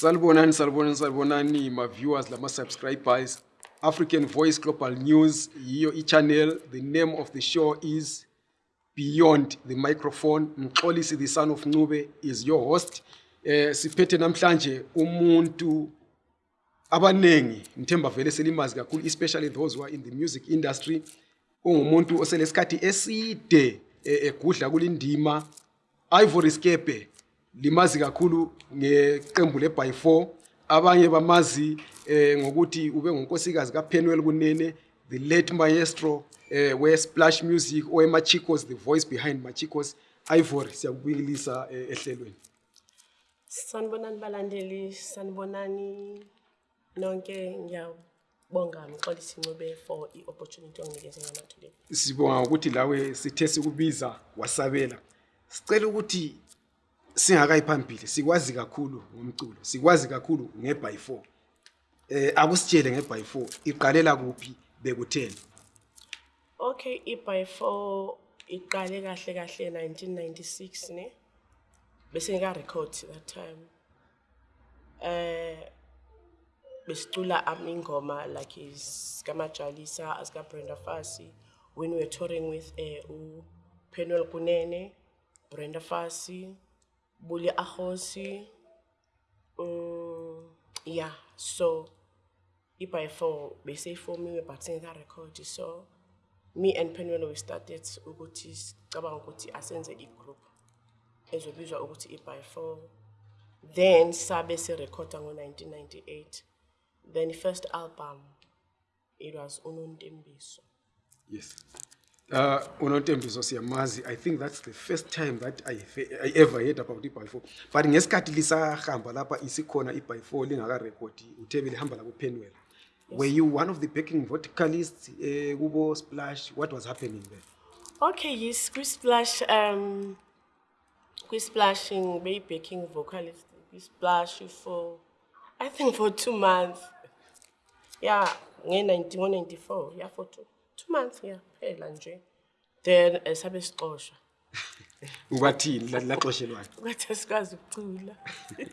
Salbonani, salbonani, salbonani, my viewers, my subscribers. African Voice Global News, yiyo i-channel. The name of the show is Beyond the Microphone. Mxolisi, the son of Nube, is your host. Eh, siphethe namhlanje umuntu abanengi ngithemba vele selimazi kakhulu especially those who are in the music industry ungumuntu oselesikhathi eside eh, egudla kulindima Ivory Skepe limazi kakhulu ngeqembu le by 4 abanye bamazi eh ngokuthi ube ngunkosikazi kaPenwell kunene the late maestro eh we splash music owe Machicos the voice behind Machicos Ivory siyakubikilisa eh, ehlelweni. Sanibonani balandeli sanibonani nonke. Ngiyabonga mxolisi ncube for i-opportunity onginikeze yona today sibonga ukuthi lawe sithe sikubiza wasabela. Sicela ukuthi singakayi phambili sikwazi kakhulu ngomculo sikwazi kakhulu nge-by 4 eh akusitshele nge-by 4 iqalela kuphi bekutheni? Okay i-by four iqale kahle kahle 1996 ne? Bese ngika-record that time. Eh besicula am ingoma like isikamajalisa asikabrenda fasi when we were touring with uh, upenwel kunene brenda fasi buli ahosi um yeah so i-by four beseyifomiwe but that record. so me and penwel we started ukuthi sicabanga ukuthi asenze i-group ezobizwa ukuthi i-by four then sabe sirekhoda ngo-1998 then first album it was unontembiso yes uh unontembiso siyamazi. I think that's the first time that i, I ever heard about i-by 4 but ngesikhathi lisahamba lapha isikhona i-by 4 lingakarekhodi uthe lihamba lakupenwell were you one of the backing vocalists eh kubo splash? What was happening there? Okay yes kwisplash um kwisplashing beyi-backing vocalist kwisplash for i think for two months. Yeah nge-94 yeah for two, two months yeah phela nje. Then eh, sabe sixoshwa. Ukwathini la- laxoshelwana ukuthi asikwazi ukucula.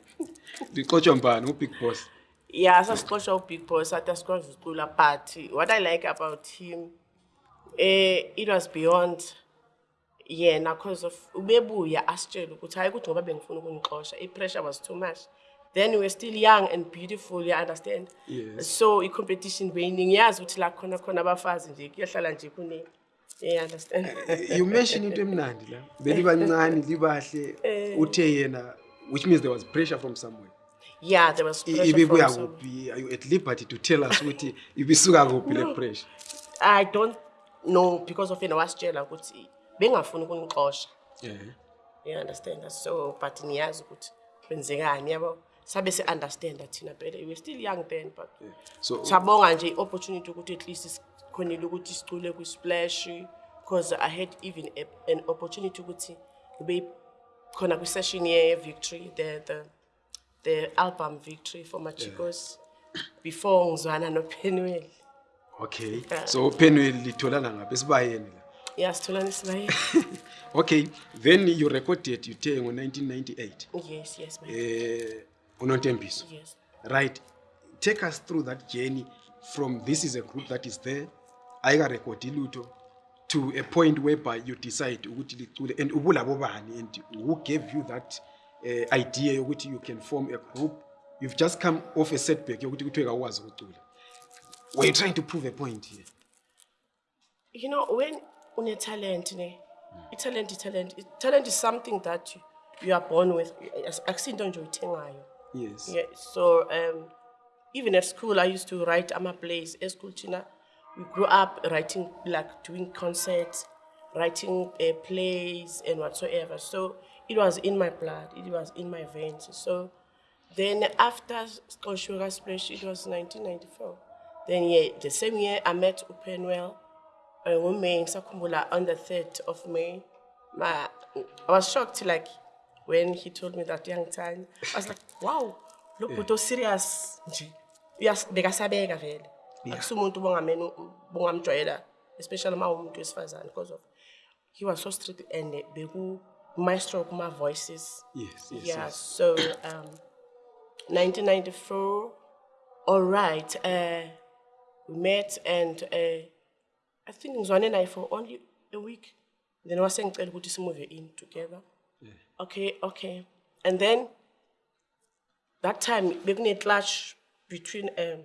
Lixotshwa mbani? Ubig boss? Yeah sasixoshwa ubig boss athi asikwazi ukucula but what i like about him eh it was beyond yena because of ubebuya asitshela ukuthi hayi ukuthi ngoba bengifuna ukunixosha i-pressure was too much then we were still young and beautiful you understand? Yes. so i-competition beyiningi yazi ukuthi la khona khona abafazi nje kuyohlala nje kunini you understand? You mention into emnandi la. Belibancane libahle. Uthe yena which means there was pressure from somewhere. Yeah there was pressure ibibuya kuphi? Are you at liberty to tell us ukuthi ibisuka kuphi le pressure? I don't know because of yena wasitshela ukuthi bengafuni ukunixosha. Yeah. you understand? So but niyazi ukuthi kwenzekani yabo sabe si-understanda thina phela. We were still young then but so sabonga nje i-opportunity ukuthi at least sikhonile ukuthi sicule kwi-splash because i had even a, an opportunity ukuthi ngibe khona kwi-session ye-victory the, the, the album victory for machicos before ngizwana nopenwell. Okay. Yeah. so penwell litholana ngaphi? Esibayeni la? Yasitholani sibaye okay. Then you recorded uthe ngo-1998 yes yes my unontembiso yes. Right. Take us through that journey. From this is a group that is there. Ayikarekhodi lutho to a point whereby you decide ukuthi licule and ubulabo bani and who gave you that uh, idea yokuthi you can form a group. You've just come off a setback yokuthi kuthiwe kawukwazi ukucula. Were you trying to prove a point here. You know when une-talent ne i-talent i-talent i-talent is something that you, are born with. Akusinto nje uyithengayo yes. Yeah, so um, even at school i used to write ama-plays school thina we grew up writing like doing concerts writing uh, plays and whatsoever. So it was in my blood. It was in my veins. So then after Splashwega Splash, it was 1994. Then yeah, the same year I met Upenwell uh, ngoMay ngisakhumbula on the 3rd of May. My, I was shocked like when he told me that young time. I was like, wow, lo bhuti serious nje. Uyas bekasabeka vele. Akusumuntu bongamene bongamjwayela especially uma umuntu wesifazane because of he was so strict and beku maestro kuma voices. yes yes, Yeah, yes. so um, 1994. All right. Uh, we met and uh, I think ngizwane naye for only a week. Then wase ngicela ukuthi simove in together. Okay, okay. And then that time bekune clash between um,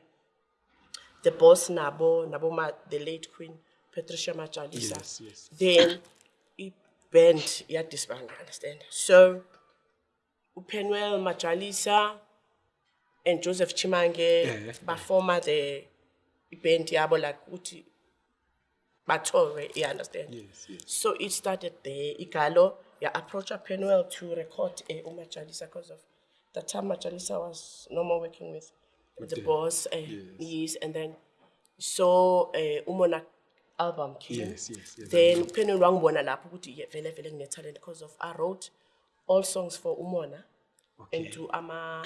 the boss nabo nabo ma, the late queen Patricia Machalisa. Yes, yes. Then i band ya disband, understand? So uPenwell Machalisa and Joseph Chimange Yeah. performer the band yabo like uthi batore, you understand? Yes, yes. So it started there. Igalo, yeah, approached Penwell to record uh, Umachalisa because of the time Machalisa was no more working with, the them. boss. Uh, Yes. yes. and then so uh, Umona album came. Yes, yes, yes, Then Penwell wangibona lapho ukuthi yeah, vele vele ngine talent because of I wrote all songs for Umona Okay. and to ama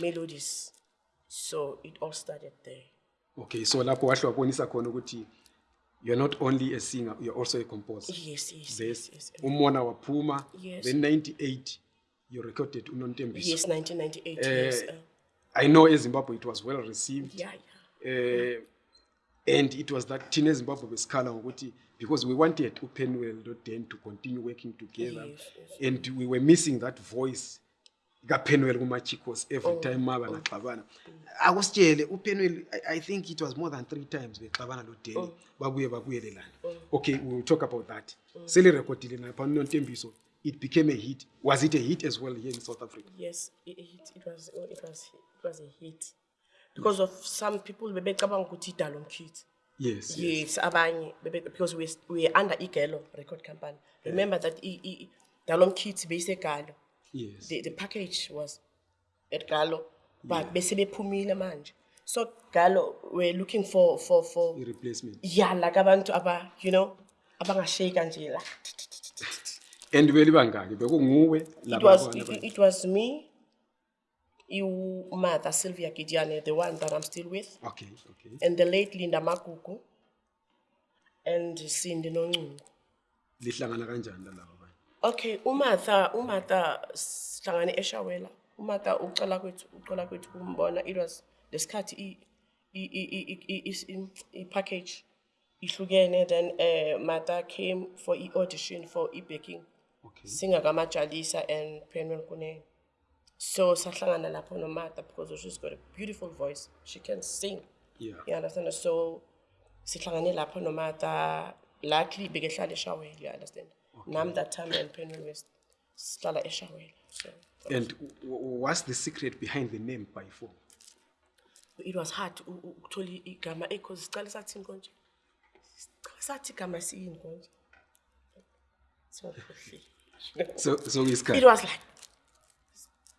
melodies. So it all started there. Okay, so lapho wahle wabonisa khona ukuthi you're not only a singer, you're also a composer. Yes, yes, This yes, yes. umona waphuma, Yes. then 98 you recorded uNontembiso. Yes, 1998. Uh, yes. Uh, I know in Zimbabwe it was well received. yeah, yeah. Uh, and it was that thina ezimbabwe besikhala ngokuthi because we wanted upenwell nodan to continue working together Yes, and we were missing that voice kapenwell kumachicos Oh, every time ma bangaxabana akusitshele upenwell I, i think it was more than three times bexabana Oh. lodani babuye babuyelelana okay we will talk about that. Selirekhodile napha nontembiso it became a hit. Was it a hit as well here in south africa? Yes, it, it, was oh, it was it was a hit. Because of some people bebecabanga ukuthi idalo mkhithi. yes, yes. Yes, abanye because we we were under Igelo record company. Remember that i, i, Dalo Mkhithi base Galo. Yes. The the package was at Galo, but bese bephumile manje. So Galo we're looking for for for i-replacement yeah like abantu aba you know abangashake nje la. and belibangaki bekunguwe It was it, it was me, you mother Sylvia Gidiane, the one that I'm still with, okay okay and the late Linda Makuku, and Cindy Nonungu. lihlangana kanjani abanye Okay, uMatha, uMatha sihlangane eShawela. uMatha ucela kwethu, ucela kwethu kumbona. It was lesikhathi i i i i i- i- i- package ihlukene then eh Matha came for i audition for i backing. okay Singer kamajalisa and Penwell Kunene. So sahlangana lapho noMatha because she's got a beautiful voice. She can sing. yeah You understand? So sihlangane lapho noMatha luckily bekehlala eShawela, you understand? Nam that time and Penwell West sihlala eShawela. So and what's the secret behind the name by four it was hard ukuthola igama because sicale sathini konje. Sathi igama siyini konje. So so It isikhathi was like,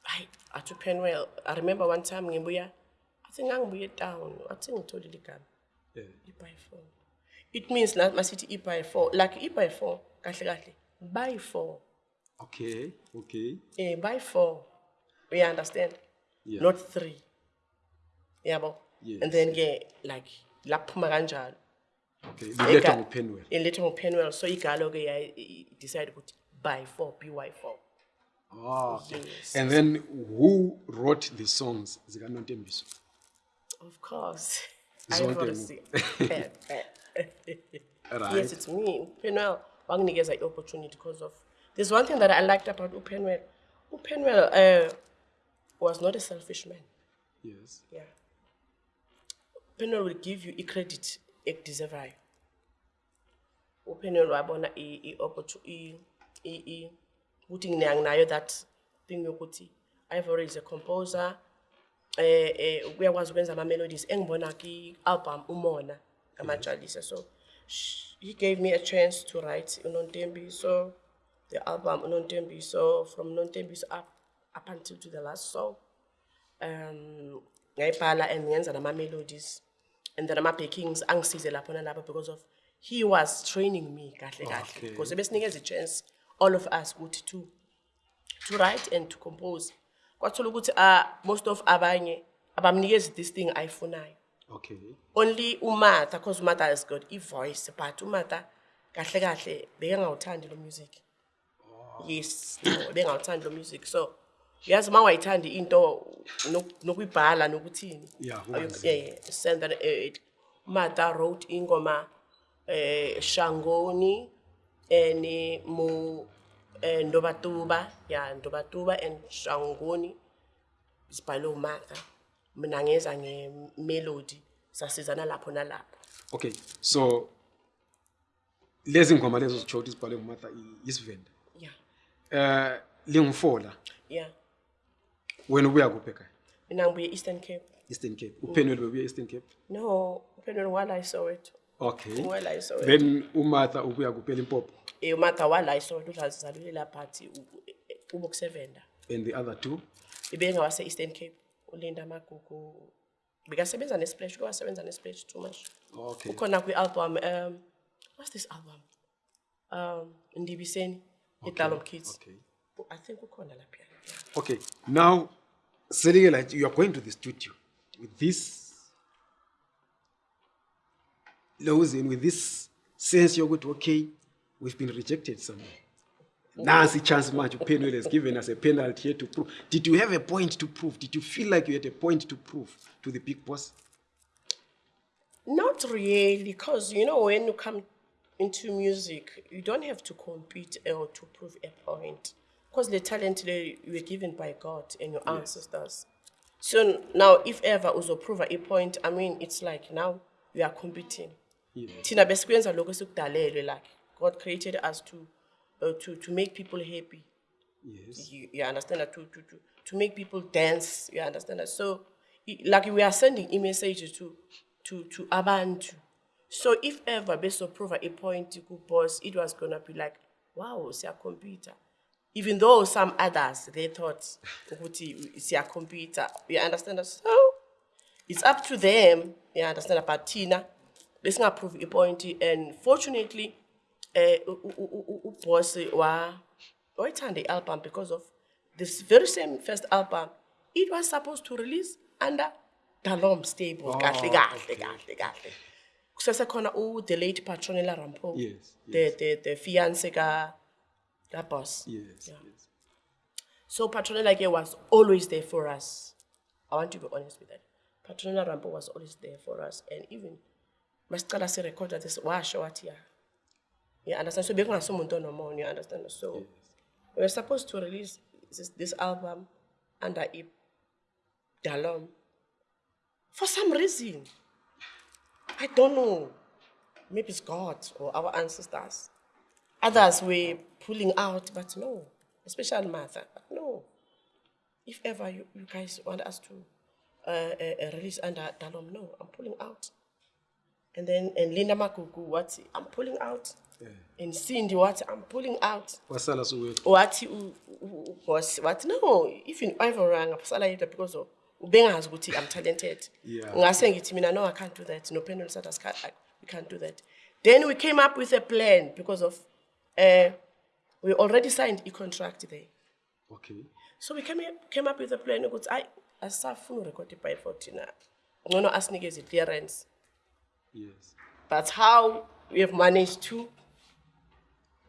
hayi, athi uPenwell, I remember one time ngibuya, I I'm ngangibuye town, I think ngitholile igama. Yeah. I-by four. It means la masithi i-by four, like i-by four, kahle kahle, by four, okay okay eh, by four, you understand? Yeah. Not three. Yabo? Yes, And then ke, like, laphuma kanjalo. okay liletha Ega- ngupenwell Iletha nguPenwell, so igalo ke ya decide ukuthi by four, by four. oh, okay. Yes. and then who wrote the songs zikanotembiso Of course. Zonke Ivory mu- Sea. right Yes, it's me. Upenwell wanginikeza i-opportunity because of there's one thing that I liked about Upenwell. Upenwell uh, was not a selfish man. yes Yeah. Upenwell will give you i-credit ekudeservayo. Upenwell wabona i- i- opportu- i- i- i- ukuthi nginayo that thing yokuthi Ivory is a composer eh eh uyakwazi ukwenza ama melodies engibona ki album umona kamajalisa so sh- he gave me a chance to write unontembi so the album unontembi so from unontembi so up up until to the last song. Um ngayibhala and ngenza nama melodies and then ama backings angisize lapho nalapho because of he was training me kahle kahle Okay. because besinikeza a chance all of us ukuthi to to write and to compose. Kwathola ukuthi uh, most of abanye abamnikezi this thing ayifunayo okay. Only umatha because umatha has got i-voice but umatha kahle kahle bekengawuthandi lo music. Yes no, bekengawuthandi lo music. So yazi uma wayithanda into nok- nokuyibhala nokuthini? Yeah, yeah, send that eh, Martha wrote ingoma eh Shangoni and mu eh, Ndobatuba yeah Ndobatuba and Shangoni isibhalwe uMartha mina ngeza ngemelody sasizana lapho nalapho. Okay so lezi ngoma lezo zitsho ukuthi zibhalwe ngumartha isivenda? Yeah um lingufola yeah wena ubuya kuphi ekhaya? Mina ngibuye Eastern Cape. Eastern cape. Uphenwele bebuya eastern cape? No uphendula wala iSoweto okay. Wala iSoweto. then umartha ubuya kuphi elimpopo? Eh uMartha wala iSoweto uzazalule lapha thi ubo kusevenda and the other two? Ibengawase Eastern Cape ulinda magugu bekasebenza nesplash kwasebenza nesplash too much. Okay. Ukhona kwi-album um what's this album? Um ndibiseni idalom kids. okay. I think ukhona lapha okay now selike like you are going to the studio with this losing with this sense yokuthi okay we've been rejected somewhere nansi chance manje uphenwele has given us a penalty here to prove. Did you have a point to prove? Did you feel like you had a point to prove to the big boss? Not really because you know when you come into music you don't have to compete or to prove a point. Because the talent le you were given by god and your ancestors. So now if ever uzoprova a point i mean it's like now we are competing. Thina besikwenza lokho like god created us to uh, to to make people happy. Yes. You, you understand that? To, to to to make people dance you understand that? So like we are sending i-message to to to abantu. So if ever besoprova a point ku-boss it was gonna be like wow it's a computer. even though some others they thought ukuthi computer. you understand that? So it's up to them you understand that? But thina besingaprove i-point and fortunately eh u- u- u- u- uboss wa wayithanda i-album because of this very same first album it was supposed to release under dalom stable kahle kahle kahle kahle kusesekhona u-the late patronela rampo Yes, the, the, the fiance ka kaboss yes Yeah. yes so Patronella ke was always there for us. I want to be honest with that. Patronella Rampo was always there for us. And even masicala si record this washo wathi ya. You understand? So bekungasomuntu onomona, you understand? So we were supposed to release this, this album under I Dalom. For some reason. I don't know. Maybe it's God or our ancestors. Others were pulling out, but no, especially Martha. But no, if ever you, you guys want us to uh, uh, uh, release under Dalom, no, I'm pulling out. And then and Linda Makuku, what I'm pulling out. And Cindy, what I'm pulling out. wasala soweto Wathi u- u- u- boss, what no, even Ivoranga, pasala yedwa because of ubengazi ukuthi I'm talented. Yeah. Ngase ngithi mina no I can't do that. No Penal said us can't, I- we can't do that. Then we came up with a plan because of uh, we already signed a contract there. okay So we came came up with a plan ukuthi I asafuna urecord by 14 na. Ngono asinikeze clearance. Yes That's how we have managed to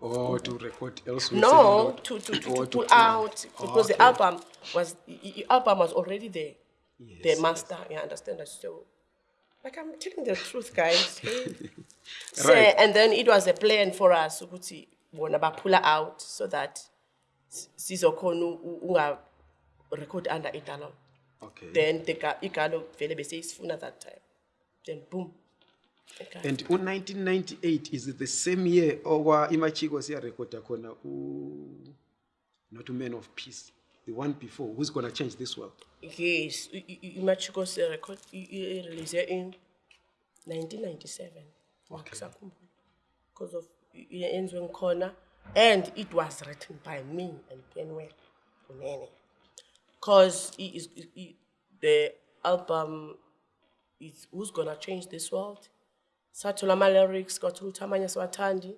or to record elsewhere no to to, to, to pull out ah, because the Okay. album was the the album was already there. Yes, the master, you understand that? So, like I'm telling the truth, guys. so, Right. and then it was a plan for us ukuthi bona pull out so that sizokhona unga record under idalom. okay Then the ga- igalo vele bese isifuna that time. Then boom. Okay. and u-1998 is the same year okwa imachiko siyarekhoda khona u not man of peace the one before who's gonna change this world Yes, iMachiko record i- i- i- release in 1997. Ngisakhumbula. Because of yenziwe ngikhona and it was written by me and Penwell Kunene. Cause i- is i- i- the album is who's gonna change this world. Sathola ama lyrics kwathola ukuthi amanye siwathandi.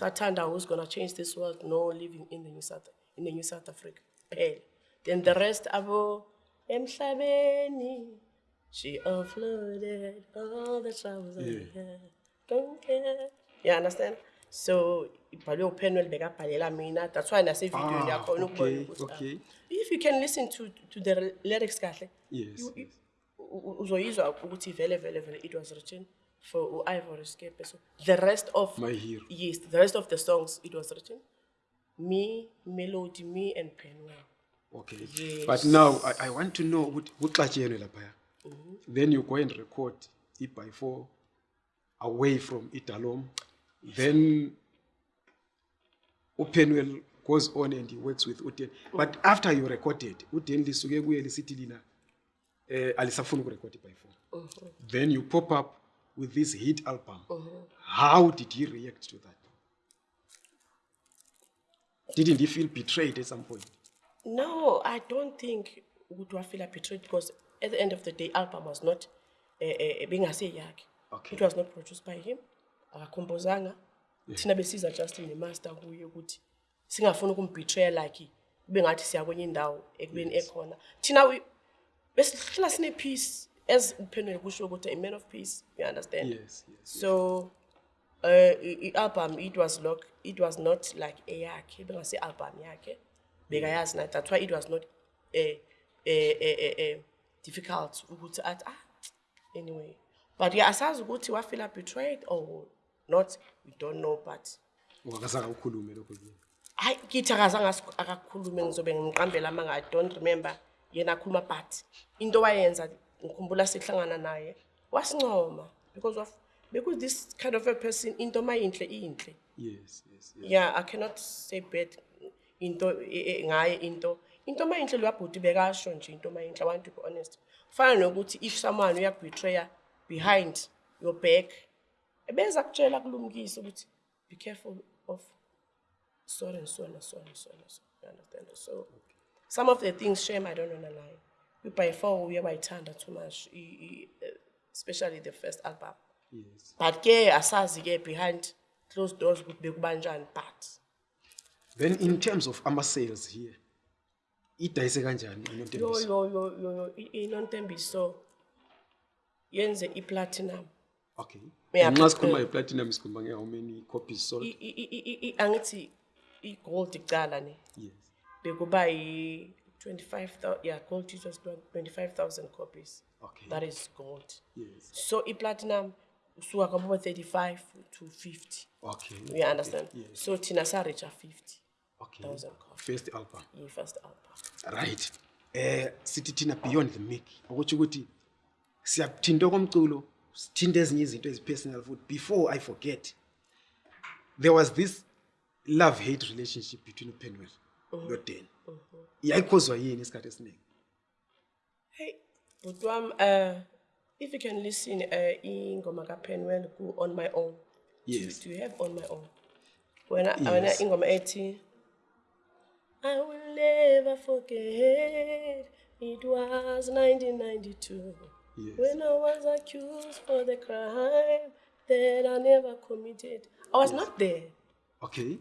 Sathanda who's gonna change this world no living in the New South in the New South Africa. Phela. Then the rest abo emhlabeni she offloaded all the troubles I had. Don't care. You understand? so ibhalwe upenwell bekabhalela mina that's why nasevideo Ah, yakhona ukubona ukuthi, ah, if you can listen to, to the lyrics kahle Yes, yes. uzoyizwa ukuthi vele vele vele it was written for u-ivory scape so the rest of My hero. yes the rest of the songs it was written me melody me and penwell okay. Yes. but now I, i want to know ukuthi kuxatshenwe laphaya. Mm-hmm. Then you go and record it by four away from idalom then upenwell goes on and he works with uden but mm. after you recorded uden lisuke kuye lisithi lina eh alisafuni ukurekhod i-by four. Uh-huh. Then you pop up with this hit album how did he react to that didn't he feel betrayed at some point No, I don't think ukuthi wafeel betrayed because at the end of the day, album was not uh, bengaseyakhe. Okay. It was not produced by him. Akakompozanga. Thina besiza just nemaster kuye ukuthi singafuni ukumbetray like kube ngathi siya kwenye indawo ekubeni ekhona. Thina we- besihlala sine peace as uphenele kusho ukuthi a man of peace, you understand? yes yes So uh i- i-album it was look it was not like eyakhe bengase album yakhe. Bekayazi na that's why it was not eh eh eh eh, difficult ukuthi athi ah anyway. But yeah asazi ukuthi wafeel betrayed or not we don't know but ungakazange ukhulume lokho nje hayi kithi akazange akakhulume ngizobe ngimqambela amanga i don't remember yena akhuluma but into wayenza ngikhumbula sihlangana naye wasincoma because of because this kind of a person into mayinhle inhle. Yes yes yes. Yeah i cannot say bad into e- e- ngaye into. Into mayinhle lwabhuti bekasho nje into mayinhle i want to be honest. Fana nokuthi if someone uyakubetraya behind your back ebeza kutshela kulumkise ukuthi be careful of so and so and so and so and so. You understand? So some of the things shame i don't wanna lie by far uye wayithanda too much especially the first album. Yes. But ke asazi ke behind closed doors ukuthi bekubanjani but. Then in terms of ama-sales here idayise kanjani inontembiso yo yo yo yo i- inontembiso yenze i-platinum. Okay. Nxa sikhuluma nge-platinum sikhuluma nge-how many copies sold? Angithi i-gold icala ne? Yes. Bekuba yi-25 yeah gold it was 25000 copies. Okay. that is gold. Yes. So i-platinum usuka kwabo 35 to 50 okay. You understand? Yes. So thina sarecha 50 okay. thousand copies. first album yi-first album right. Eh sithi thina beyond the mic okutsho ukuthi siyathinta komculo sithinta ezinye izinto ezi-personal futhi. Before i forget there was this love hate relationship between Penwell, upenwell noden yini isikhathi esiningi Hey, but um, uh, if you can listen, uh, ingoma kaPenwell ku on my own. Yes. Do, you have on my own? When I, when I Yes. ingoma ethi, I will never forget. It was 1992 Yes. when I was accused for the crime that I never committed. I was not there. okay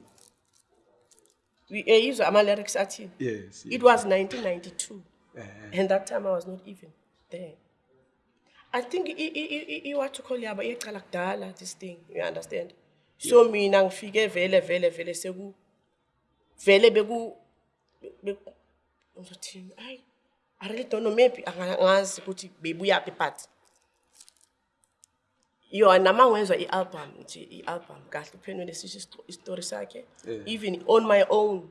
We uh, use my lyrics at yes, yes. It was 1992. Eh. And that time I was not even there. I think i- i- i- i- i- what to call yaba iyaqala kudala this thing, you understand? So mina ngifike vele vele vele seku vele beku- ngizothini hayi I really don't know maybe angazi ukuthi bebuyaphi but yona mangwezwa i-album nje i-album kahle uphenwele sisho isitori sakhe. Even on my own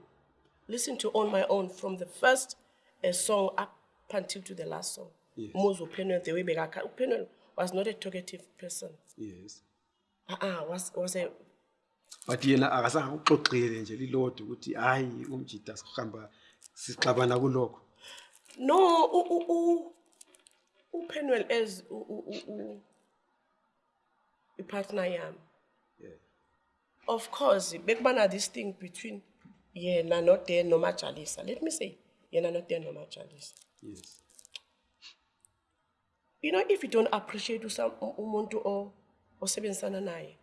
listen to on my own from the first uh, song up until to the last song. Yes. muzo uphenwele the way bekakha uphenwele was not a talkative person. Yes. Uh-uh, was, was a but yena akazange uxoxele nje lilodwa ukuthi hayi umjida sihamba sixabana kulokho. No u- u- u- uphenwele as u- u- ipartner yami yeah. of course bekubana this thing between yena noden nomajalisa let me say yena noden nomajalisa yes. You know if you don't appreciate umuntu o- osebenzisana naye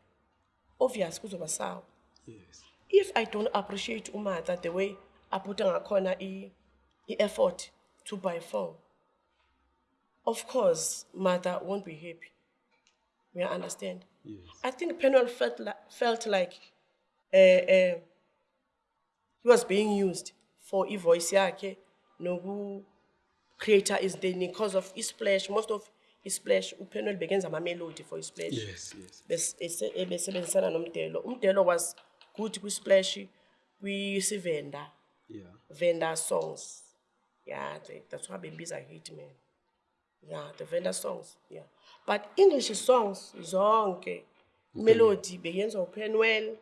obvious kuzoba sawa yes. If i don't appreciate umatha the way aphuta ngakhona i- i-effort to buy phone of course mother won't be happy we understand. Yes. I think penwell felt, li- felt like uh, he was being used for i-voice yakhe noku-creator is then because of isplash most of isplash upenwell bekenza ama-melody for isplash yes yes. Bes- ese- ebesebenzisana nomdelo umdelo was good kwisplash kwisivenda yeah. Vendor songs. Yeah that's why bebiza hit man. Yeah the vendor songs yeah but english songs zonke melody beyenziwa upenwell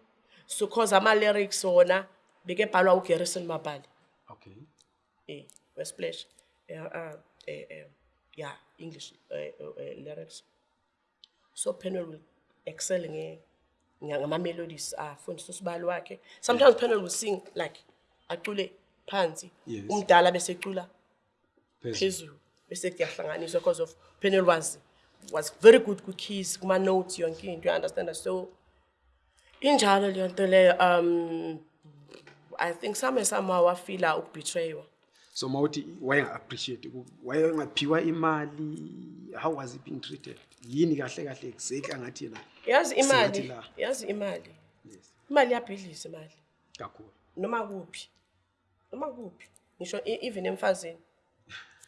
so cause ama-lyrics wona bekebhalwa ugarrison mabali okay. Eh wesplash. Eh uh, eh yeah english lyrics. So penwell will excel ngama-melodies afundisa usibalo wakhe. Sometimes penwell will sing like acule phansi umdala bese ecula Phezulu. phezulu bese kuyahlanganiswa because of penwell was was very good ku-keys kuma-notes yonke into you understand so injalo leyo nto leyo um i think some somehow wafila ukubetraywa so mawuthi wayenga-appreciate wayengaphiwa imali how was he being treated? Yini kahle kahle exactly angathi yena yazi imali yazi imali. Yes. Imali iyabhidlisa imali. Kakhulu. Noma kuphi? Noma kuphi? Ngisho even emfazini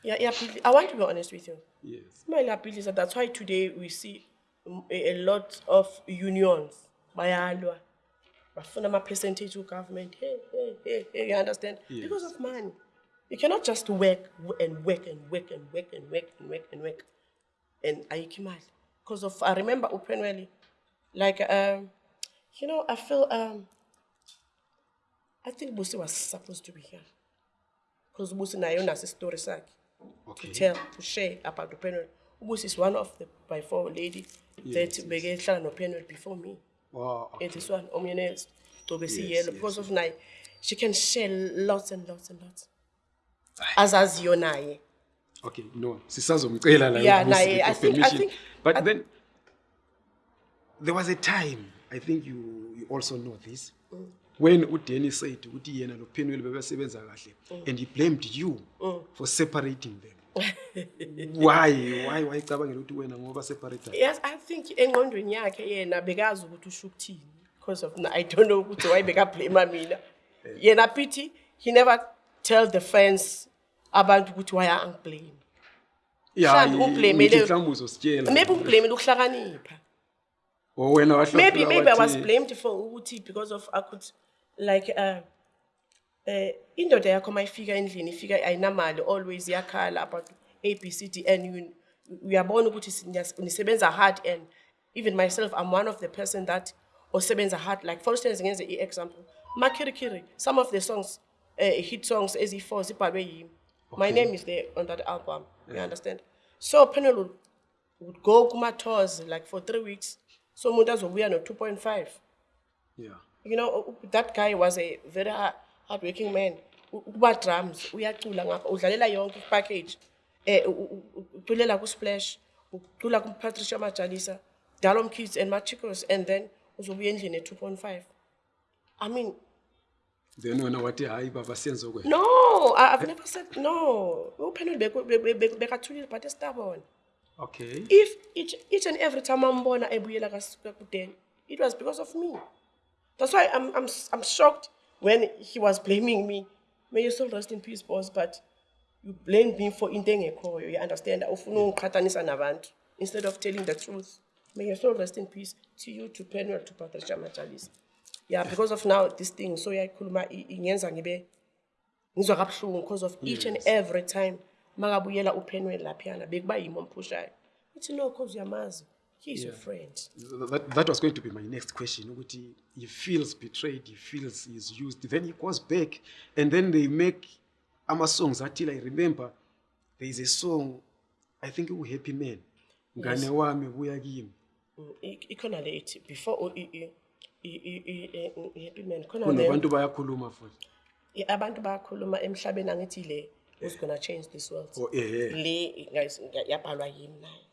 Iya- iyabhidli- i want to be honest with you. Yes. Imali iyabhidlisa that's why today we see a, a lot of unions. Bayalwa bafuna ama-percentage ku-government hey, hey, hey, hey, you understand? Because of money. You cannot just work w- and work and work and work and work and work and work. And ayikho imali because of i remember upenwelly like um you know i feel um i think busi was supposed to be here. Because busi naye unaso isitori sakhe okay. tell to share about upenwell ubusi is one of the by four lady that beke hlala nopenwell before me. Wow Eh, this one omyene gcobe Yes, siyelo yes, because of naye she can share lots and lots and lots. As as azaziyo naye okay no sisazomcela la Yeah, naye, I think- I think- but I- then there was a time i think you, you also know this when udanny said ukuthi yena lo penwell bebesebenza kahle and he blamed you for separating them. Why? Why wayicabangela ukuthi wena ngoba separate yes i think engqondweni yakhe yena bekazi ukuthi usho ukuthini because of i don't know ukuthi why bekablame mina yena pithi he never tell the fans abantu ukuthi why angiblame Mhlawumbe ublamele- maybe ublamele ukuhlakanipha. Or wena maybe maybe i was blamed for ukuthi because of i could like uh eh indoda yakho mayifika endlini ifika ayinamali always iyakhala about a b c d and uyabona ukuthi nisebenza hard and even myself i'm one of the person that osebenza hard. Like for instance ngenze i-example makhirikiri some of the songs uh, hit songs eziyi-four zibhalwe yimi my name is there on that album you understand? So panel would, would go kuma-tours like for three weeks. So umuntu azobuya no-two point five. Yeah you know that guy was a very hard, hardworking man. Ukuba drums uyacula ngapha udlalela yonke ipackage. Eh u- u- u- uculela kusplash ucula kupatricia majalisa dalom kids and machicos and then uzobuya endlini e-two point five. I mean then wena wathi hayi baba siyenze kwena no i've never said no. Upenel bekathulile but estabona okay. If each, each and every time ambona ebuyela kakudeni it was because of me that's why I'm, I'm, I'm shocked when he was blaming me. May you still rest in peace boss but you blamed me for into engekhoyo you understand? Ufuna ungiqhathanisa nabantu. Instead of telling the truth may you still rest in peace to you to penwell to patricia majalisa yeah because of now this thing so yayikhuluma ingenza ngibe ngizwa kabuhlungu because of each and every time makabuyela upenwell laphiyana bekuba yimi omphushayo uthi no cause uyamazi he is your friend. That, that was going to be my next question ukuthi he feels betrayed he feels he's used then he goes back and then they make ama-songs athile i remember there is a song i think uhappy man. Ngane wami buya kimi. Mm, ikhona le ithi before u- i- i- i- i- i- i- i- happy man khona le bayakhuluma futhi. Abantu bayakhuluma emhlabeni angithi le who's gonna change this world. Oh, eh, eh. le guys yabhalwa yimi nayo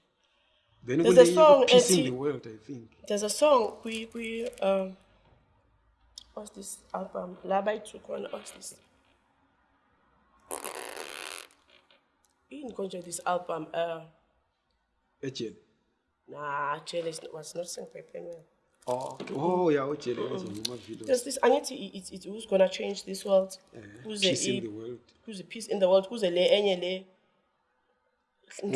then There's a song peace in the world i think. There's a song kwi kwi um what's this album? La bayithu khona what's this? Yini konje this album uh ejele nah Jane is, was not sung by Penwell Oh, oh yeah, ujele ngama videos. there's this angithi i- it's, it's who's gonna change this world? Kuze Peace in the world. kuze peace in the world? Kuze le enye le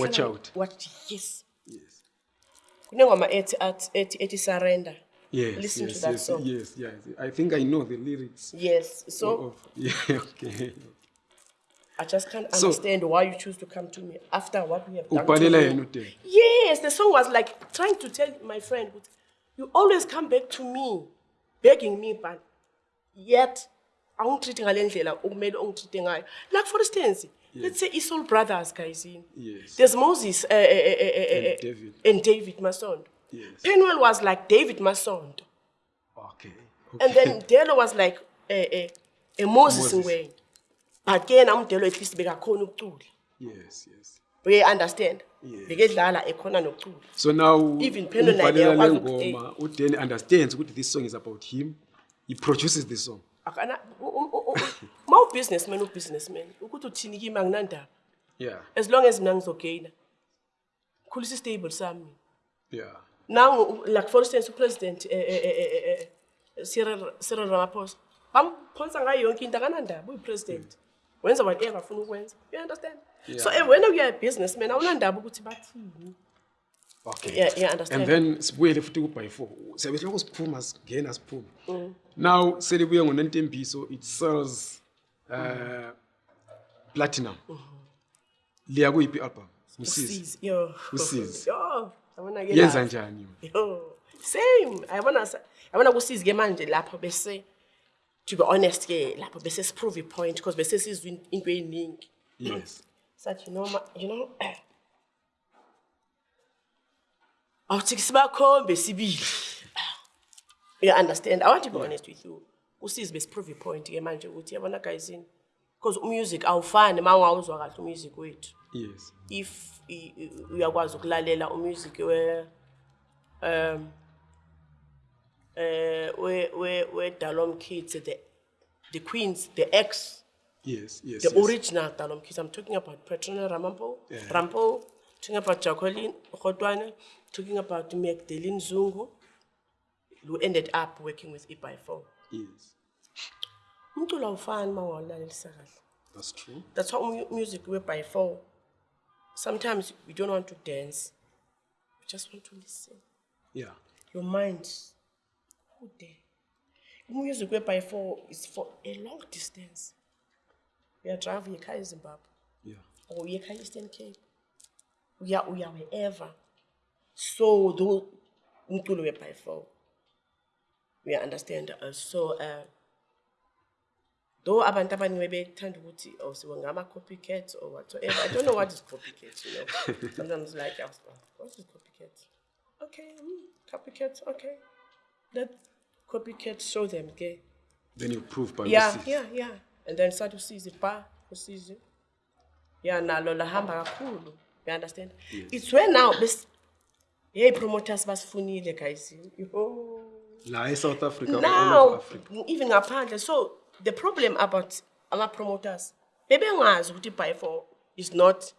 Watch out. what yes Yes. kunengoma ethi ethi ethi surrender Yes, Listen to yes, that yes, song. yes, yes. I think I know the lyrics. yes so of, oh, oh, yeah, okay. i just can't So- understand why you choose to come to me after what we have done to you. yes the song was like trying to tell my friend you always come back to me begging me but yet awungitreat ngale ndlela okumele ungitreat ngayo like for instance let's say isoul brothers guys Yes. there's moses uh, uh, uh, uh, uh, And David. and david masondo Yes. penwell was like david masondo Okay. and then delo was like uh, uh, a moses Moses. ngwenya but ke nam delo at least bekakhona ukucula Yes, yes. we understand Yeah. bekedlala ekhona nokucula So now Even Pendo naye umbhalela uyakwazi le ukuthi, ngoma uDele understands ukuthi this song is about him. He produces the song. ma ubusinessman ubusinessman ukuthi uthini kimi anginandaba Yeah. as long as mina ngizogeyina khulisa istable sami Yeah. nangu like for instance upresident eh, eh, eh, eh, eh, Cyril Cyril Ramaphosa bamphonsa ngayo yonke into akanandaba uyipresident wenza whatever afuna ukwenza you understand so Yeah. eh, wena uya businessman awunandaba ukuthi bathini Okay. Yeah, yeah, understand. And then sibuyele futhi ku by 4. Siyabe lokho siphuma singena siphuma. Mm. Now selibuye ngonentembiso it sells uh platinum. Liya kuyiphi album? Usizi. Usizi, yo Usizi. yabona ke Yenza njani? Same. Ayabona sa- yabona kusizi ke manje lapho bese to be honest ke lapho bese siprove point because bese sizwe in- into eyiningi. Yes. Sathi you know you know awuthi sibakhombe sibili. You understand? I want to be honest with you. Usizi besiprove point ke manje ukuthi yabona guys in because umusic awufani mawawuzwa kahle umusic wethu. Yes. if uyakwazi ukulalela umusic we um eh we we we Dalom Kids the the Queens the ex Yes, yes. the yes. original Dalom Kids I'm talking about Petrona Ramampo Yeah. Rampo talking about Jacqueline Khotwane talking about Magdalene Zungu who ended up working with Ipai4 Yes. Umculo awufani mawulalela kahle That's true. that's how music we by four. Sometimes we don't want to dance. We just want to listen. Yeah. Your mind, go there. Music we by four is for a long distance. We are driving a Zimbabwe Yeah. or we are Eastern Cape. We are we are wherever. So though umculo we by four. We understand. Uh, so uh, though abantu abaningi bebethanda ukuthi oh siwe ngama copycats or whatsoever. I don't know what is copycat you know. Sometimes like I was like, what is copycat okay mm, copycat okay. Let copycat show them okay? Then you prove by yeah Usizi. yeah yeah. And then start usizi pa usizi yeah nalo lahamba kakhulu. You understand? It's where now bes hey promoters basifunile guys. Oh La eSouth Africa now even ngaphandle so the problem about ama-promoters bebengazi ukuthi by four is not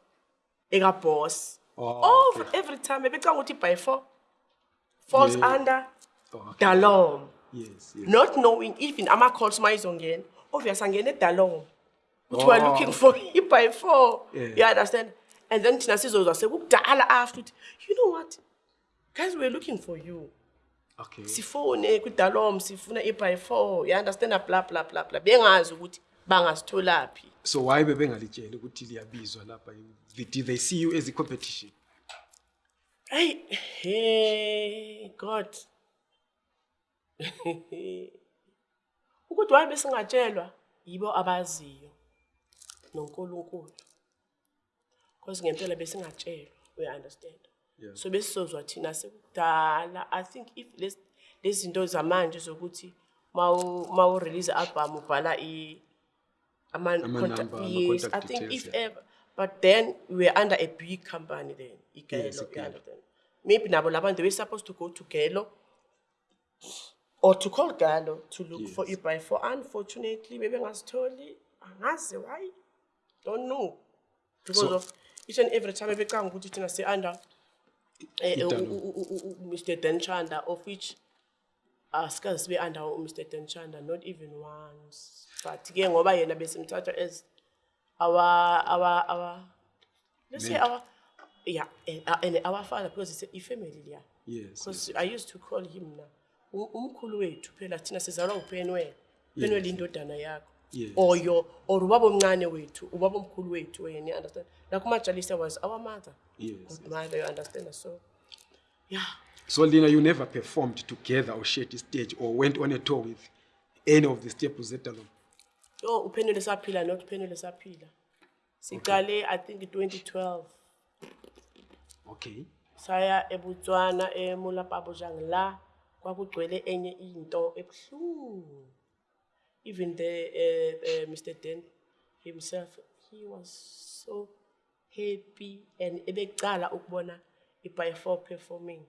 eka-boss Oh, okay. every time bebecanga ukuthi by four falls Yeah. under Oh, okay. dalom Yes, yes. not knowing even ama-calls ma izongena obvious angene edalom ukuthi Oh. weare looking for i-by four Yeah. you understand and then thina sizozwa sekukudala after ukuthi you know what guys we're looking for you Okay. sifone kwidalom sifuna i-by four you understand? Bla bla bla bla. Bengazi ukuthi bangasitholaphi. So why bebengalitshela ukuthi liyabizwa lapha? Did they see you as a competition? hey hey god. Ukuthi waye besingatshelwa? Yibo abaziyo nonkulunkulu. Because ngempela besingatshelwa we understand. Yeah. so besizozwa thina sekudala i think if lezi zinto zamanje zokuthi ma u-release i-album ubhala i- ama- Ama-number, contact- ama-contact yes i think details, if yeah. ever but then we were under a big company then igelo Yes, Igelo. understand maybe nabo labantu they were supposed to go to gelo or to call galo to look for Yes. i-by four unfortunately bebengasitholi angazi why don't know because So- of each and every time ebecanga ukuthi thina si-under Mr. Dan Tshanda, of which asikaze sibe under umr denchanda not even once. But ke ngoba yena besimthatha as our our our let's say our yeah eh, uh, and our father because it's a family yeah. Yes, because i used to call him na umkhulu wethu phela thina sizalwa upenwele upenwele indodana yakho Yes. or ubaba omncane wethu ubaba omkhulu wethu wena understand like umajalisa was our mother Yes, Good mother you understand so yeah So Lina, you never performed together or shared the stage or went on a tour with any of the staples that alone. Oh, uphenule saphila not uphenule saphila. Siqale I think 2012 Okay. saya eBotswana eMolapabojang la kwakugcwele enye into ebhlungu. Even the uh, uh, Mr Den himself he was so happy and ebecala ukubona 4 performing.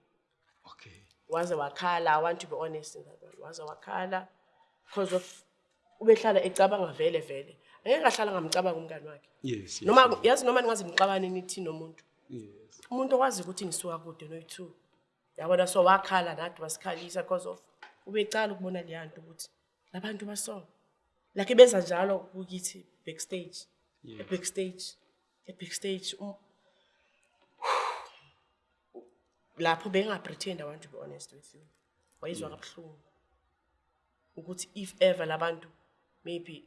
Okay. waze wakhala i want to be honest in that one waze wakhala because of ubehlala ecabanga vele vele angeke ahlala ngamcabanga umngani wakhe Yes. yes noma yazi noma ningaze nixabane nithi nomuntu Yes. umuntu okwazi ukuthi ngisuka kude noyi-two yabona so wakhala nathi wasikhalisa because of ubecala ukubona leya nto ukuthi labantu baso like benza njalo kukithi backstage e-backstage e-backstage um- lapho bengapretend i want to be honest with you. Wayizwa kabuhlungu ukuthi if ever labantu maybe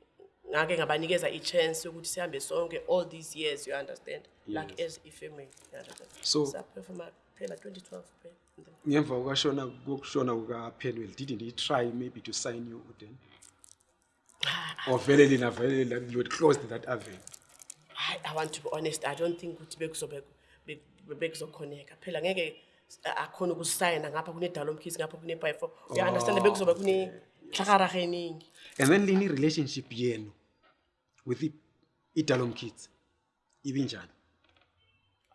ngake ngabanikeza i-chance yokuthi sihambe sonke all these years you understand? Like as i-family So- saperforma phela 2012 phela ngemva kokushona kokushona kukapenwell didn't he try maybe to sign you then or vele lina vele you had closed that avenue? I, I want to be honest i don't think ukuthi bekuzokhoneka. Phela ngeke akhona ukusayina ngapha kunedalo omkhizi ngapha kune-by four. Uya-understand bekuzobe kunehlakaraha eningi. And then lini relationship yenu with i- idalom kids ibinjani?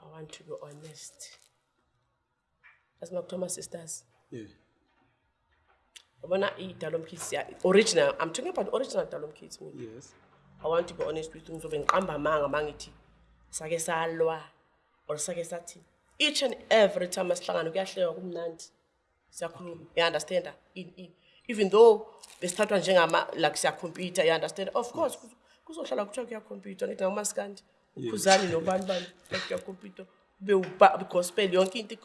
I want to be honest asima kuthiwa sisters. Yeah. Yabona idalo omkhizi original i'm talking about original dalo omkhizi mina. Yes. I want to be honest with you ngizobe ngiqamba amanga mangithi sake salwa or sake sathi each and every time asihlangana kuyahlekwa kumnandi. Siyakhuluma in, in, even though besithathwa njengama like siyakhompyutha you understand? Of course kuzo- kuzohlala kuthiwa kuyakhompyuthwa ngithi ngomasikandi ukhuzani nobani bani uba- gospel yonke into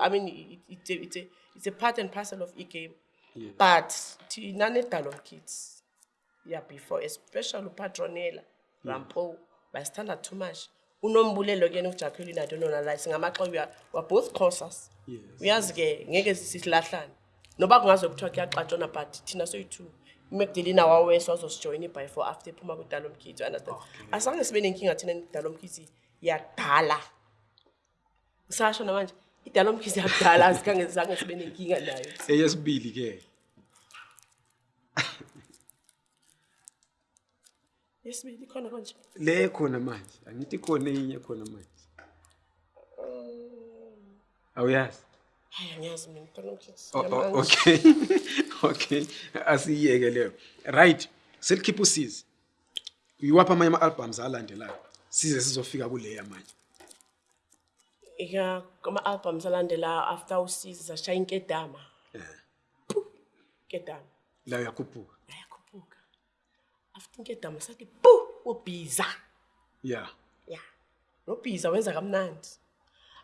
i mean it's a, it's a, it's a part and parcel of igame. Yeah. but thina nedalon kids yabefore especially upatronela mm. rampo bayisithanda too much. Unombulelo kuyena ujaculin adonona la singamaxoyo waboth courses uyazi ke ngeke silahlane. Noba kungaze kuthiwa kuyaxatshona but thina soyi-two umagdalena wawesa wazosijoyina ibifore after ephuma kwidalomkids understand? Asange sibe nenkinga thina nidalomkids yakudala ngisasho namanje idalo mkhithi yakudala azikhange zange sibe nenkinga nayo. Eyesibili ke. Yesibili khona konje le khona manje angithi khona enye khona manje. Awuyazi? Hayi angiyazi mina idalo mkhithi O- o- Yamanje. okay. Okay asiyeke leyo. Right selikhipha usizi. Uyiwapha amanye ama-albums alandelayo? Size sizofika kuleya manje ya kuma-albums alandelayo after usizi sashaya inkedama. Eh, inkedama. La uyakhuphuka? Ayakhuphuka after inkedama sathi pu ubhiza. Ya. Ya. Nobhiza wenza kamnandi.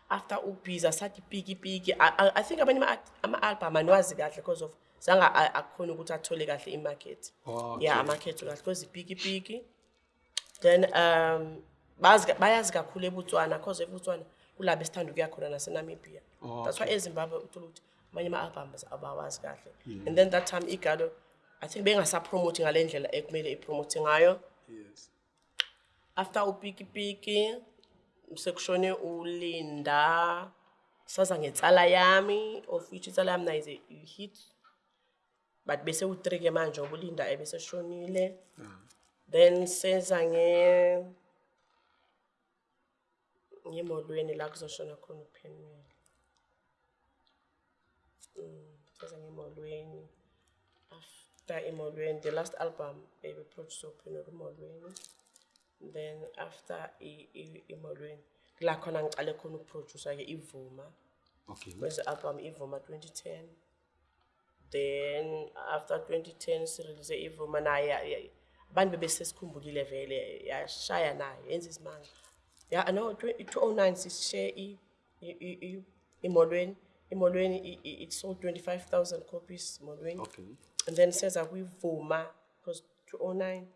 After ubhiza sathi piki piki I, think abanye ama- ama-album aniwazi kahle because of zange akhona ukuthi athole kahle imarket. Okay. ya amarket kahle because ipiki piki then um bayazi kakhulu ebutswana cause ebutswana kula besithanda ukuya khona nasenamibia. That's why ezimbabwe uthola ukuthi amanye ama-albums abawazi kahle. And then that time igalo i think bengasapromote ngale ndlela ekumele ipromote ngayo. Yes. After upikipiki sekushone ulinda saza ngetsala yami of which itsala yami nayo is a hit. But bese u-three ke manje ngoba ulinda ebeseshonile then seza nge ngemolweni la kuzoshona khona uphenwela Mm, seza ngemolweni after emolweni the last album ebeproduce uphenwela emolweni. Then after emolweni la khona ngicale khona ukuproducer-ke ivuma. Okay. Kwenze album ivuma 2010 then after 2010 sirelease ivuma naye abantu bebesesikhumbulile vele yashaya nayo yenza isimanga ya no 209 sisishare i- i- i- i- emolweni emolweni i- i- it sold 25000 copies emolweni okay. And then seza kwivuma because 209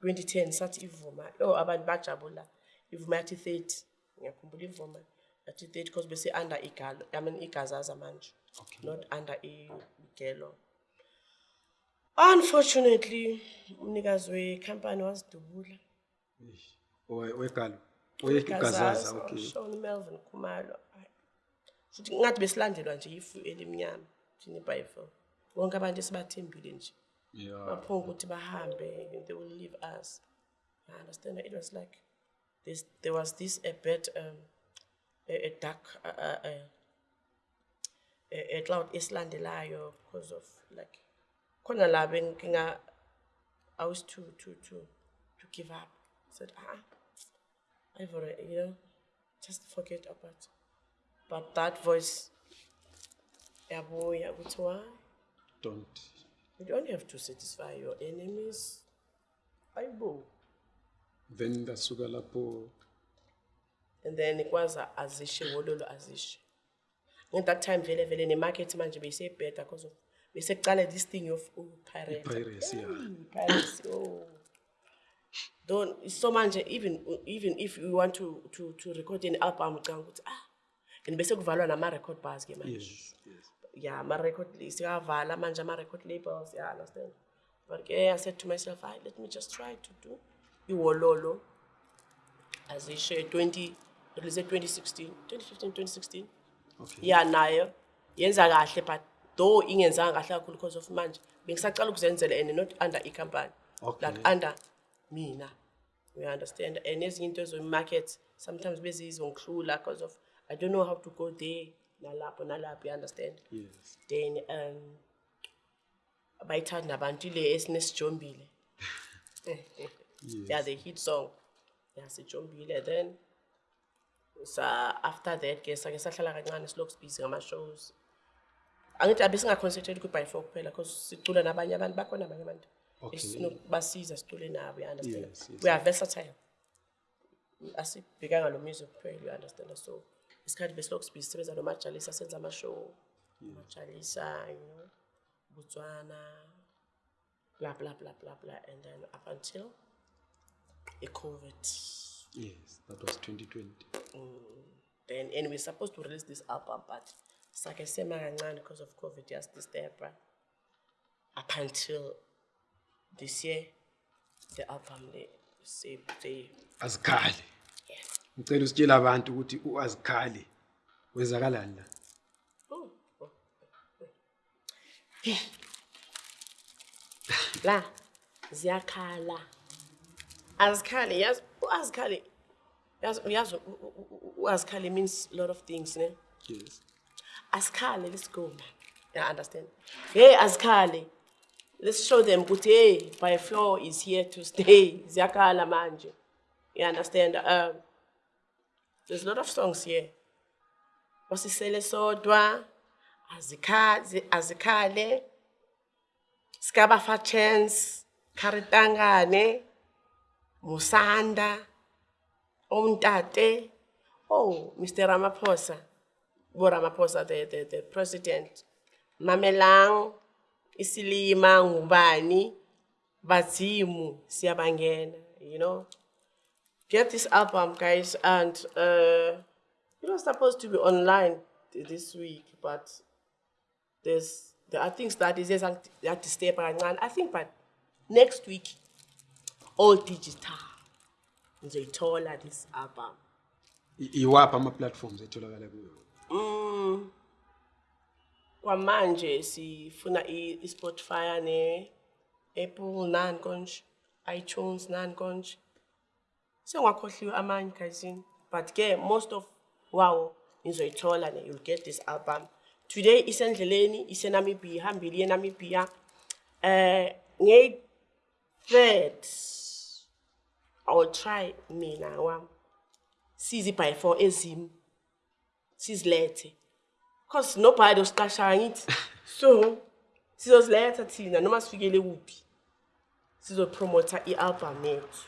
2010 sathi ivuma. Yo abantu bajabula ivuma yathi 30 ngiyakhumbula ivuma yathi 30 because bese under igalo i mean igazaza manje Okay. not under igelo. Unfortunately umnikazi wekhampani wazidubula. Owe- wegalo wegazaza okay Sean Melvin Khumalo ngathi besilandelwa nje ifu elimnyama thina iBhayibheli wonke abantu esibathembile nje. Yeah. Baphonga ukuthi bahambe they will leave us. I understand it was like this, there was this a bit um, a, a dark uh, uh, a, a cloud esilandelayo because of like khona la benginga i was to to to to give up. Said ah i've already you know just forget about but that voice yabuya ukuthi why don't you don't have to satisfy your enemies. Aibo. then ngasuka lapho And then ikwaza azishe wololo azishe. At that time vele vele the market manager manje beyise better because of besekucala this thing of uh, pirate. piracy yeah Piracy, oh. Don't so manje even even if you want to to to record an album ucanga ukuthi ah and bese kuvalwa nama record bars ke manje. yes yes yeah, my record sikavala manje ama record labels, yeah, understand. But okay, I said to myself, "Hayi, let me just try to do iwololo as share 20 release 2016, 2015, 2016. okay Yeah, nayo yenza kahle but though ingenzanga kahle kakhulu because of manje bengisacala ukuzenzela and not under i-company Okay. like under mina. You understand? And ezinye into ezo-market sometimes bezizongihlula because of i don't know how to go there nalapho nalapho you understand? Yes. Then um bayithanda abantu ile esinesijombile. Yeah the hit song. Yeah sijombile. Then sa after that ke sake sahlala kancane silokhu sibhizi ngama-shows. Angithi abe singa-concentrate kwi-by four kuphela because sicula nabanye abantu bakhona abanye abantu Okay. esinokubasiza sicule nabo you understand? Yes, yes. we are versatile. Asibhekanga lo music kuphela you understand? So isikhathi besilokhu sisebenza nomajalisa senza ama-show majalisa you know botswana blah blah blah blah blah and then up until i-covid yes that was 2020 mm. then and we're supposed to release this album but sake sema kancane because of covid just this year, yasdisturba up until this year the album le se se azikhali. Ngicela usitshela abantu ukuthi uazikhali wezakalani la? La ziyakhala. Azikhali yazi uazikhali yazi uyazi uazikhali means a lot of things ne? Yes. Asikhale let's go yeah understand. Hey asikhale let's show them ukuthi hey by four is here to stay. Ziyakhala manje. You understand? Um there's a lot of songs here. Wasisele sodwa azikhazi azikhale. Sikabafa chance kharitangane musanda omntate oh mr ramaphosa bo ramaphosa the, the, the president. Mamelang. Isilima ngubani bazimu siyabangena you know. Get this album guys and uh it was supposed to be online th- this week but there's there are things that is that to step kancane. I think but next week all digital ngizoyithola this album. Iwaphi ama-platforms etholakala kuyo? Mm. Kwamanje sifuna i-Spotify ne Apple nani konje, iTunes nani konje. Sengwakhohliwe amanye kazini but ke most of wawo nizoyithola ne you'll get this album. Today isendleleni iseNamibia ihambile iyenamibia Eh nge third I try mina wami. Sizi by 4 ezim. sizilethe Because no part of cash kasha it. So, sizo la entertain na noma This eh, is Sizo promoter ialbum yethu.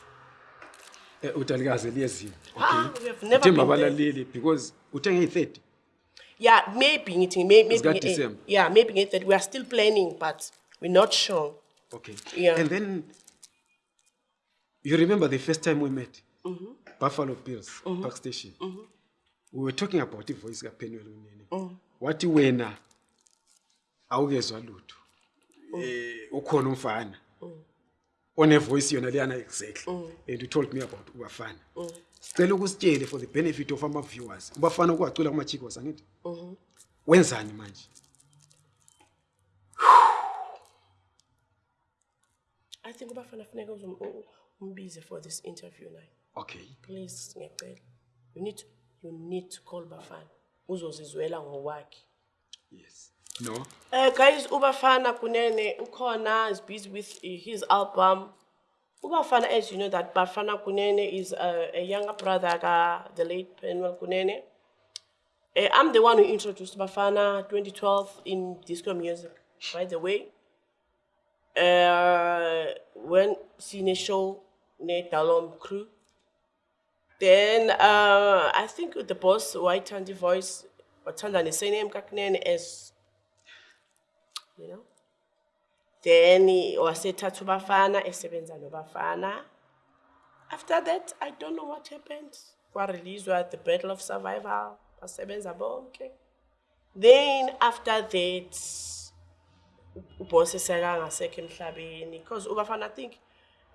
Ah, utalikaze have never been there. because uthe ngey 30. Yeah, maybe it may, maybe it's got the same. yeah, maybe ngey that We are still planning but we're not sure. Okay. Yeah. And then you remember the first time we met? Mm -hmm. Buffalo Bills, mm -hmm. Park Station. Mm -hmm. We were talking about the voice of Unene. Mm -hmm. Wathi wena awukezwa lutho. Mm. eh ukhona umfana. Onevoice yona leyana exactly. Mm. and you told me about ubafana. Sicela ukusitshele for the benefit of ama-viewers ubafana ukuwacula kumachicos angithi? Mm-hmm. wenzani manje? I think ubafana funeka umbize for this interview naye okay. Please ngiyacela. You need to, you need to call bafana uzozizwela ngowakhe yes no Uh, guys, Ubafana Kunene Ukona is busy with his album. Ubafana, as you know, that Bafana Kunene is a, a younger brother of the late Penuel Kunene. Uh, I'm the one who introduced Bafana 2012 in disco music, by the way. Uh, when Cine Show, ne Dalom Crew. Then uh, I think the boss, Watanda the same name Kaknen as you know. Then he wasethatha ubafana esebenza nobafana. After that, I don't know what happened. Kwareleaswa at the Battle of Survival, basebenza bonke. Then after that, uboss sekangasekho emhlabeni because ubafana I think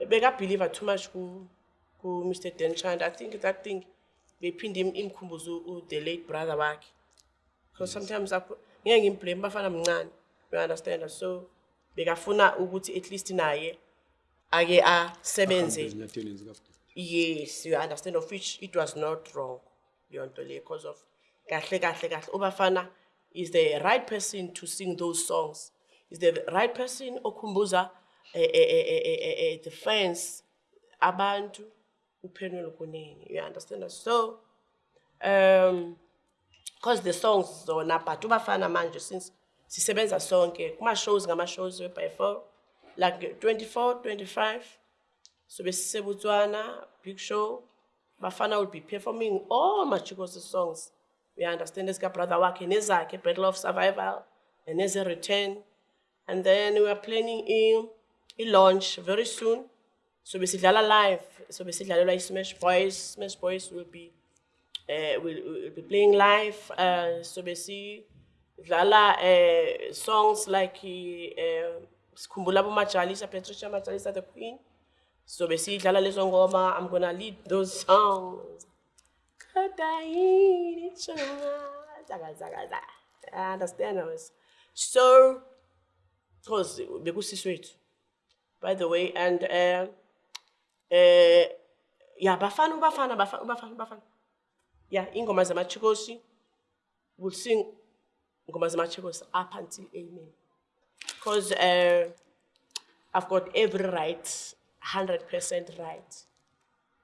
bekabelieve too much ku ku Mr Denchand. I think that thing bephinde im- imkhumbuze the late brother wakhe. because sometimes ngeke ngimblame bafana mncane you understand? So bekafuna ukuthi at least naye ake asebenze. Yes you understand of which it was not wrong leyo nto leyo because of kahle kahle kahle. Ubafana is the right person to sing those songs. Is the right person okhumbuza eh, eh, eh, eh, eh, eh, eh, the fans abantu you understand so um because the songs zona but ubafana manje since sisebenza sonke kuma-shows ngama-shows by four like 24 25 so besisebutswana big show bafana will be performing all machikosi songs we understand esika brother wakhe nezakhe battle of survival and as a return and then we are planning in i-launch very soon so besidlala live so besidlalelwa i-smash boys smash boys will be uh, will, will be playing live. Uh, so basically, Lala uh, songs like uh, Sikhumbula Majalisa, Patricia Majalisa, the Queen. So basically, Lala lezo ngoma, I'm gonna lead those songs. Understand us. So, because bekusiswethu, by the way, and uh, um ya bafana ubafana bafana ubafana ubafana. Ya iingoma zamatshekoshi will sing iingoma zamatshekoshi up until amen. Because uh, eh, i've got every right 100 percent right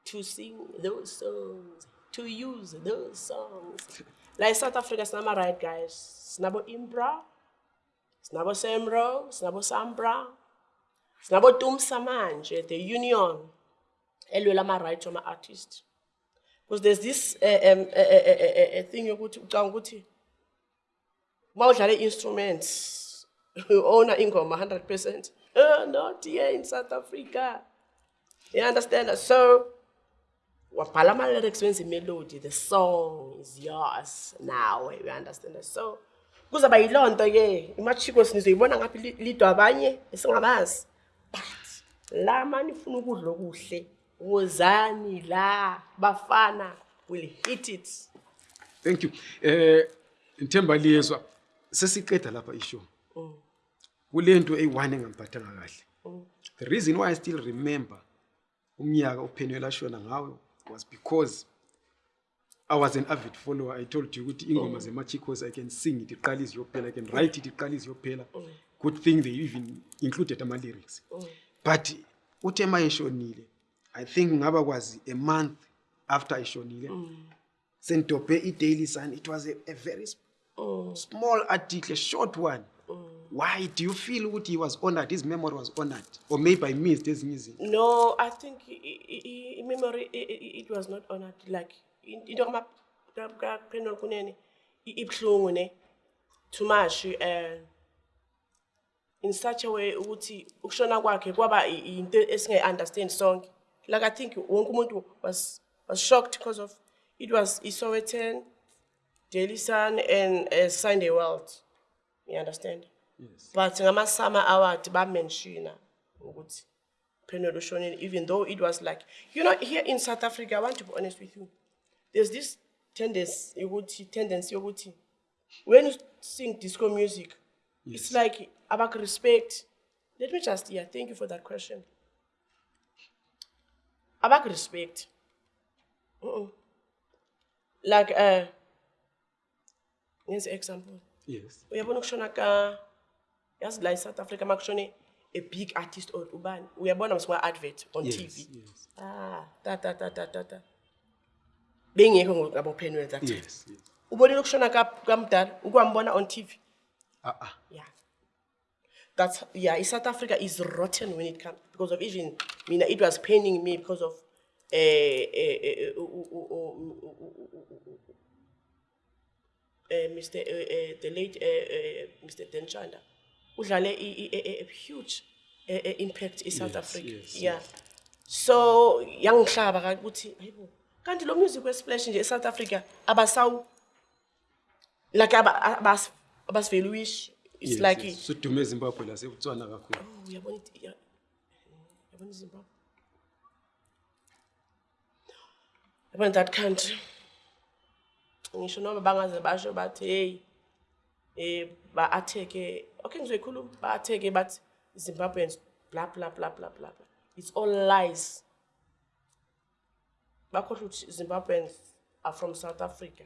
to sing those songs to use those songs. La esouth africa sinama-right guys. Sinabo-imbra sinabo-semro sinabo-sambra sinabo-tumsa manje the union. Elwela ama-right wama-artist because there's this uh, um, uh, uh, thing yokuthi ucanga ukuthi uma udlala i-instruments owner ingoma 100 percent. Uh, not here in south africa. You understand so wabhala ama-lyrics wenza imelody the song is yours now you understand so kuzaba yiloo nto-ke imachikos nizoyibona ngaphi li- lidwa abanye esingabazi. But la manifuna ukudla okuhle wozani la bafana will hit it. Thank you. Eh Nthemba liyezwa sesiqeda lapha ishow. Kule nto eyi-one engangiphathanga kahle. The reason why i still remember umnyaka uphenwela ashona ngawo was because i was an avid follower. I told you ukuthi ingoma zemachicos i can sing it iqala iziyophela i can write it iqala iziyophela good thing they even included ama-lyrics. But uthe ma eshonile i think ngaba kwazi a month after eshonile mm. sendobhe i-daily sun. It was a, a very sp- mm. small article a short one. Mm. Why do you feel ukuthi he was honored? His memory was honored? Or maybe by means ezinye izinto? No, I think i- i- i- i- memory, i- i- it was not honored, like, in- into kama, ka, ka, Penuel Kunene, i- ibuhlungu ne, too much, uh, in such a way, ukuthi, ukushona kwakhe, kwaba i- i- into esingayi-understand sonke. Like, I think wonke umuntu was, was shocked because of, it was Isowetan, Daily Sun, and uh, Sunday World. You understand? yes. But ngama summer award bamenshina ukuthi ushonile even though it was like you know here in South Africa I want to be honest with you. There's this tendency tendency yokuthi when you sing disco music it's like about respect let me just yeah thank you for that question abak respect. Uh like uh ngenze example. Yes. Uyabona ukushona ka yazi la eSouth Africa makushone a big artist or ubani uyabona mswa advert on yes TV yes. Ah ta ta ta ta ta ta. Bengekho ngabo Penwell that yes ubonile ukushona ka kamdala ukwambona on TV ah ah. Yeah that's yeah eSouth Africa is rotten when it comes because of even mina it was paining me because of eh eh eh, uh, uh, uh, uh, uh, uh, Mr. Uh, uh, the late uh, uh, Mr. Dan Tshanda udlale i- i- a, huge uh, uh, impact in South Africa. yes, yeah. yes. So yangihlaba ukuthi hayibo kanti lo music we splash nje eSouth Africa abasaw like aba abas abasivaluish it's yes, like yes. sudume ezimbabwe lasebutswana kakhulu. Oh uyabona yabona iZimbabwe? Yabona that country? Ngisho noma bangaze basho bathi hey eh ba attack okay ngizoyikhuluma. Ba attack but Zimbabweans blah blah blah blah blah. it's all lies. Bakhohlwa ukuthi Zimbabweans are from South Africa.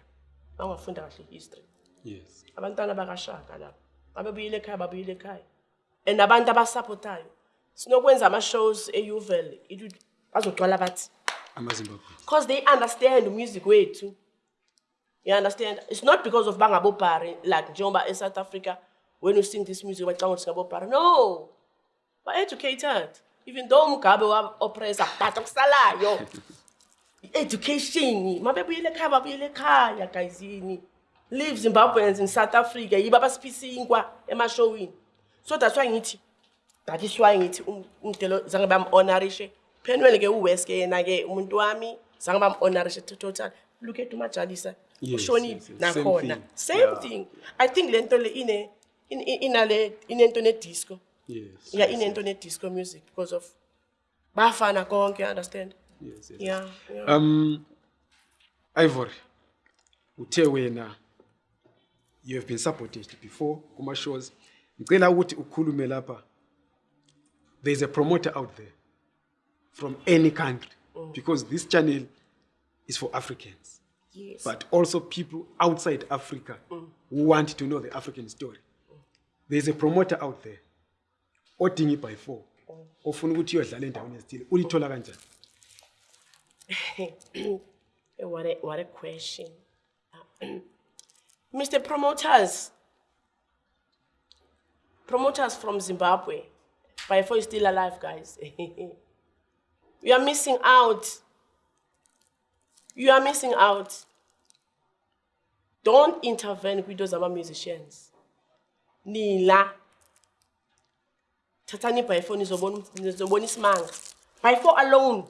Bangafunda kahle history. Yes. Abantwana bakashaka lapho ababuyile ekhaya babuyile ekhaya. And abantu abasupportayo sinokwenza ama-shows e-uvel bazogcwala bathi. Because they understand music wethu. You understand? It's not because of bangabobhari like njengoba e-south africa when you sing this music bacanga ukuthi ngabobhari no! Ba-educated. Even though umgabe wa-oppressa but okusalayo i-education mabebuyele ekhaya babuyele ekhaya guyzini leave zimbabweans in south africa yibo abasiphisinkwa emashowini so that's why ngithi that is why ngithi um- umdelo zange bam-honorishe phenwele-ke uwes-ke yena-ke umuntu wami zange bam-honorishe total look at umajalisa Yes, ushonile yes, yes. Same nakhona thing. same Yeah. thing i think le nto le ine in- in- inale inento nedisco yes yeah inento nedisco music because of bafana konke you understand yes, yes. yeah, yeah. um ivory uthe wena you have been supported before kuma-shows ngicela ukuthi ukhulume lapha. There is a promoter out there from any country because this channel is for africans. Yes. But also people outside africa who want to know the african story. There is a promoter out there odinga i-by four ofuna ukuthi uyodlala endaweni ezithile. Ulithola kanjani? Eh, what a what a question. Mr. Promoters. Promoters from Zimbabwe. By four is still alive, guys. you are missing out. You are missing out. Don't intervene with those other musicians. Nila. Tatani by four nizobona isimanga. By four alone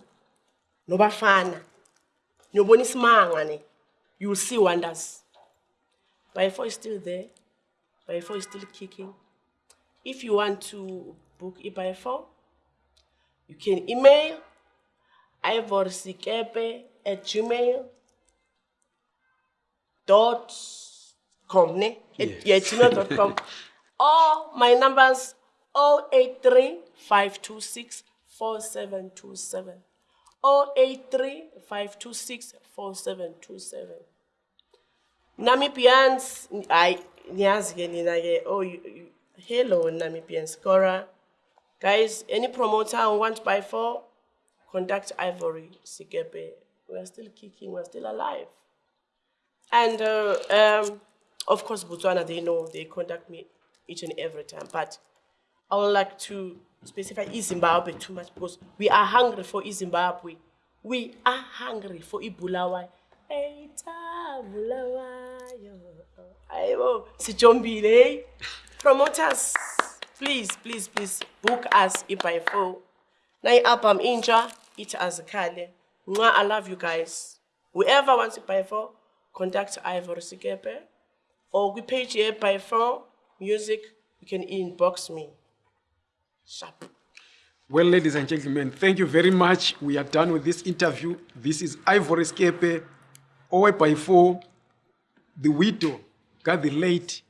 No nobafana niyobona isimanga ne you will see wonders by four is still there by four is still kicking. If you want to book it by four you can email ivorsikepe at gmail dot com ne? At- yeah gmail dot com. Or my numbers 083 526 4727 083 526 4727 Namibians, I oh you, you, hello Namibians Cora guys any promoter who want to buy for contact Ivory Sikepe we are still kicking we are still alive and uh, um, of course Botswana they know they contact me each and every time. But I would like to specify Zimbabwe too much because we are hungry for Zimbabwe. We are hungry for Ibulawayo. Eita Bulawayo. Ayo, sijombile. Promoters, please, please, please book us by four. Na album inja, it as Kale. I love you guys. Whoever wants for, contact Ivory Sikepe or we page here by phone music. You can inbox me. Sharp. Well, ladies and gentlemen, thank you very much. We are done with this interview. This is Ivory Sikepe, Owe by four, the widow, got the late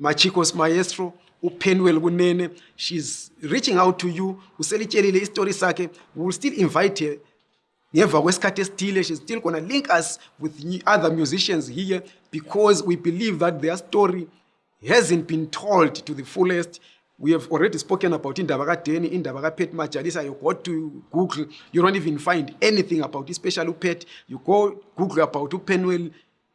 Machikos Maestro, uPenwell Kunene. She's reaching out to you. Uselitshelile istory sakhe. Will still invite her. Ngemva kwesikhathi esithile, she's still gonna link us with other musicians here because we believe that their story hasn't been told to the fullest. We have already spoken about indaba kadeni, indaba kaPet Majalisa. You go to Google, you don't even find anything about, especially uPet. You go Google about uPenwell,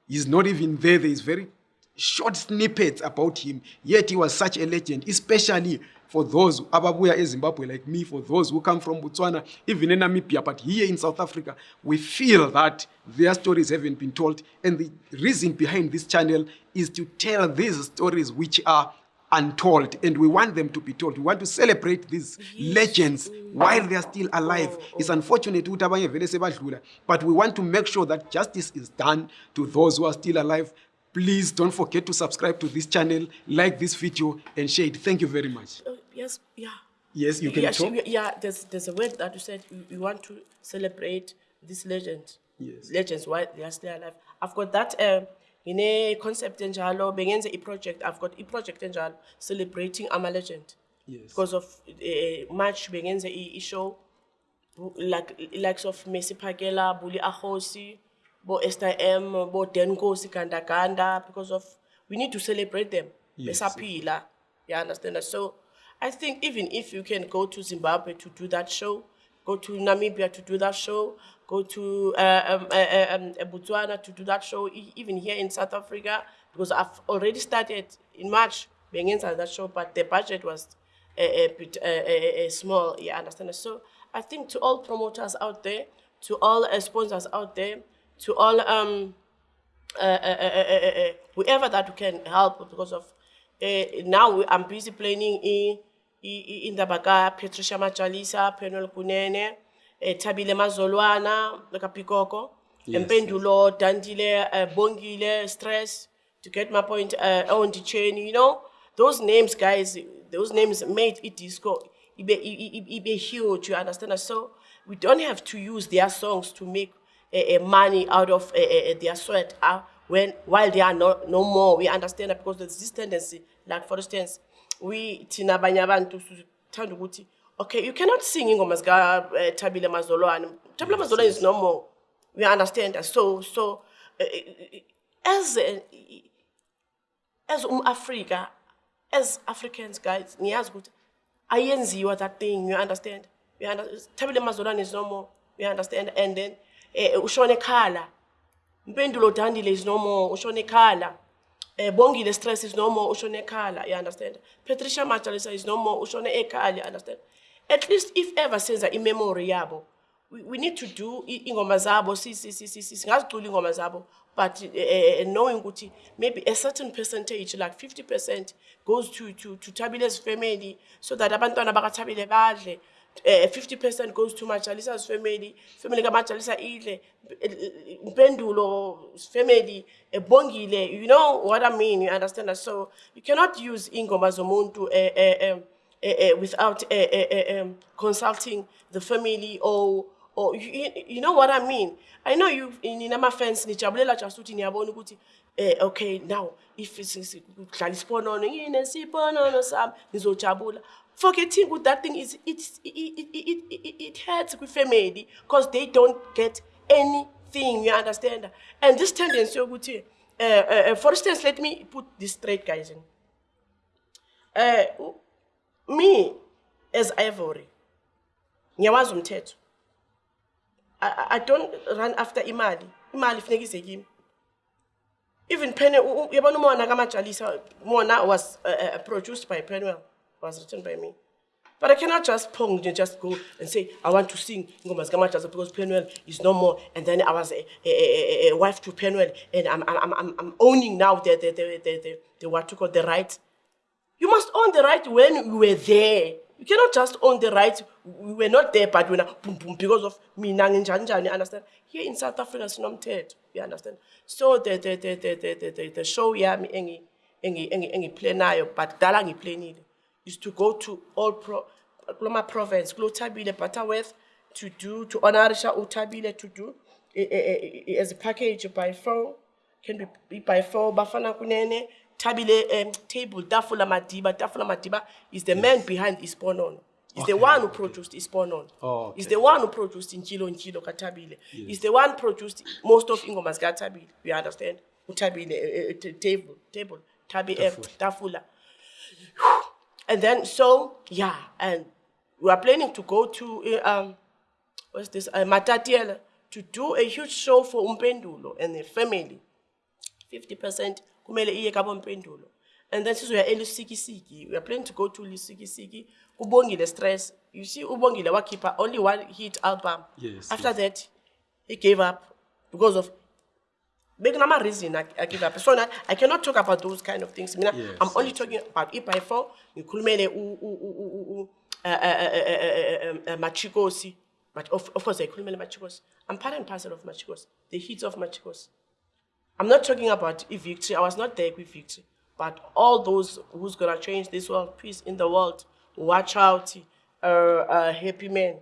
he's not even there. There is very short snippets about him. Yet he was such a legend, especially for those ababuya eZimbabwe like me, for those who come from Botswana, even in Namibia, but here in South Africa, we feel that their stories haven't been told. And the reason behind this channel is to tell these stories which are untold and we want them to be told we want to celebrate these legends while they are still alive it's unfortunate ukuthi abanye vele sebadlula but we want to make sure that justice is done to those who are still alive please don't forget to subscribe to this channel like this video and share it thank you very much Oh, yes, yeah. yes you can yeah, talk yeah, there's there's a word that you said you, you want to celebrate this legend. Yes. Legends while they are still alive. I've got that um in a concept enjalo, bengenze a project. I've got a project enjalo celebrating ama legend. Yes. Because of uh, March bengenze a show like likes of Messi Pagela, Bully Ahosi, Bo Esther M, Bo Denkosi Ganda Ganda, because of we need to celebrate them. Yes. Besapila. You understand that? So I think even if you can go to Zimbabwe to do that show, go to Namibia to do that show, go to uh, um, uh, uh, um, uh, Botswana to do that show, even here in South Africa, because I've already started in March, being inside that show, but the budget was a, a bit uh, uh, uh, small, you understand? So I think to all promoters out there, to all uh, sponsors out there, to all um, uh, uh, uh, uh, uh, uh, whoever that can help because of uh, now we- I'm busy planning in in the baka Patricia Majalisa, Penuel Kunene, uh, Tabile Mazolwana, Kapikoko, Yes, Empendulo, Dandile, uh, Bongile, Stress, to get my point uh, on the chain, you know, those names, guys, those names made it disco. It be, it, it, it be huge, you understand? So we don't have to use their songs to make uh, money out of uh, their sweat uh, when while they are no, no more. We understand that because there's this tendency, like for instance, we tina abanye abantu sithanda ukuthi okay you cannot sing ingoma zika uh, Tabile Mazolwane. Tabile Mazolwane is no more. We understand that. So so uh, as a, as um-Afrika, as Africans, guys, niyazi ukuthi ayenziwa that thing, you understand? Tabile Mazolwane is no more, you understand? And then, eh, ushone khala, Mpendulo Dandile is no more, ushone khala. Eh, Bongile Stress is no more, ushone khala, you understand? Patricia Majalisa is no more, ushone ekhala, you understand? At least if ever senza i-memory yabo, we, we need to do ingoma zabo, si, si, si, si, si, singazicula ingoma zabo, but uh, knowing ukuthi maybe a certain percentage, like 50% goes to, to, to Tabile's family, so that abantwana bakaThabile badle, uh, 50% goes to Majalisa's family, family kaMajalisa idle, Mpendulo's family, eh, Bongile, you know what I mean, you understand that? So you cannot use ingoma zomuntu uh, uh, um, uh, uh, without uh, uh, um, consulting the family or or you, you- know what I mean. I know you in nama fans nijabulela just ukuthi niyabona ukuthi eh okay now if kudlala isiponono ngine siponono sami ngizojabula forgetting ukuthi that thing is it's it it, it, it, it hurts kwi family because they don't get anything you understand? And this tendency uh, uh, for instance let me put this straight guys. In uh, me as ivory ngiyawazi umthetho. I, I- don't run after imali. Imali funeka ize kimi. Even Penny, yabona umona kamajalisa, Mona was uh, uh, produced by Penwell, was written by me. But I cannot just pong and just go and say, I want to sing Ngomas because Penwell is no more. And then I was a, a, a, a wife to Penwell and I'm, I'm, I'm, I'm owning now the, the, the, the, the, the what you call the right. You must own the right when you were there. You cannot just own the right. We were not there, but we're boom, boom, because of me, Nanginjanjan, you understand? Here in South Africa, it's not dead, you understand? So the, the, the, the, the, the, the, show, yeah, me, engi, engi, engi, engi, play nayo, but dala ngi play nile, is to go to all pro, Gloma province, Glo Tabile, Butterworth, to do, to honorisha Utabile, to do, eh, eh, eh, as a package by four, can be, be by four, Bafana Kunene, Tabile um, table, Dafula Madiba, Dafula Madiba is the man behind Isponon. He's the one who produced Isponon. Oh, okay. the one who produced Nkilo Nkilo Katabile. He's the one produced most of Ingomas Katabile. You understand? Utabile, uh, uh, table, table, Tabi, uh, Tafula. And then, so, yeah, and we are planning to go to, uh, um, what's this, uh, Matatiele, to do a huge show for Umpendulo and the family. 50% kumele iye kabo mpendulo and then since we sizoya elusikisiki we are planning to go to lusikisiki kubongile stress. You see ubongile wakhipha only one hit album. Yes, after that he gave up because of bekunama reason I, I give so now i cannot talk about those kind of things mina Yes, i'm only yes, talking about if I fall, ngikhulumele u- u- u- u- u- uh, uh, uh, uh, uh, uh, machikosi but of, of course ngikhulumele machikosi i'm part and parcel of machikosi the hits of machikosi I'm not talking about a victory. I was not there with victory. But all those who's gonna change this world, peace in the world, watch out, uh, uh, happy men.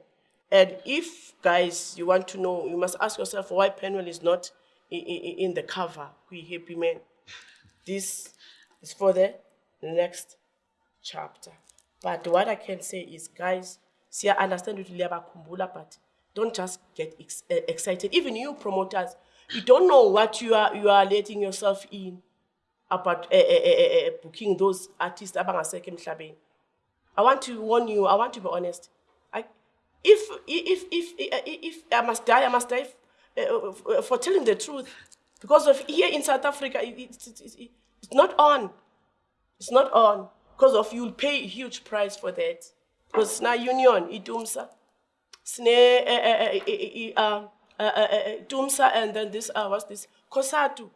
And if, guys, you want to know, you must ask yourself why Penwell is not in, in, the cover, we happy men. This is for the next chapter. But what I can say is, guys, see, I understand you kumbula, but don't just get ex- eh, excited. Even you promoters, you don't know what you are you are letting yourself in about uh, uh, uh, booking those artists. I want to warn you. I want to be honest. I, if if if if, if I must die, I must die uh, for telling the truth, because of here in South Africa, it, it, it, it, it's not on. It's not on because of you'll pay a huge price for that. Because now union idumsa, sne dumsa and then this uh, what's this COSATU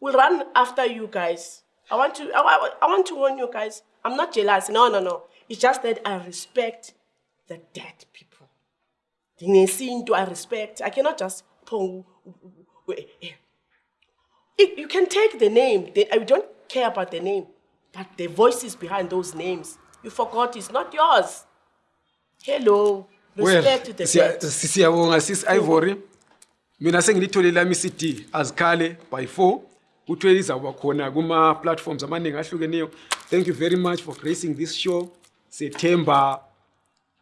will run after you guys. I want to I, I want to warn you guys. I'm not jealous. No no no. It's just that I respect the dead people. Ndinesintu I respect. I cannot just pong. It- You can take the name. They, I don't care about the name, but the voices behind those names. You forgot it's not yours. Hello. well Respect to the siyabonga sis ivory mina sengilithole lami cd azikhale by four kuthiwe lizawuba khona kuma-platforms amaningi ahlukeneyo thank you very much for gracing this show sethemba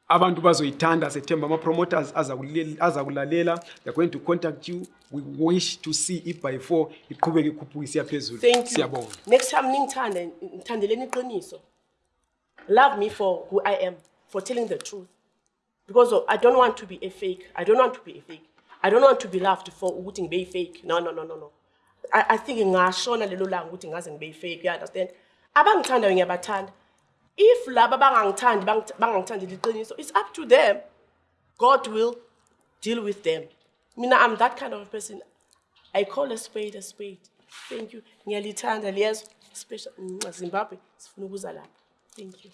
abantu bazoyithanda sethemba ama-promoters azakulel- azakulalela they're going to contact you we wish to see i-by four iqhubeke ikhuphuke isiya phezulu siyabonga Next time ningithande ngithandeleni iqiniso. Love me for who I am, for telling the truth. Because I don't want to be a fake. I don't want to be a fake. I don't want to be loved for ukuthi ngibe fake. No no no no no. I, I think ngashona lelo langa ukuthi ngaze ngibe fake. You understand? Abangithandayo ngiyabathanda. If laba bangangithandi bangangithandeli iqiniso, it's up to them. God will deal with them. Mina, I'm that kind of a person. I call a spade a spade. Thank you. Ngiyalithanda liyezwa special Zimbabwe sifuna ukuza lapha. Thank you.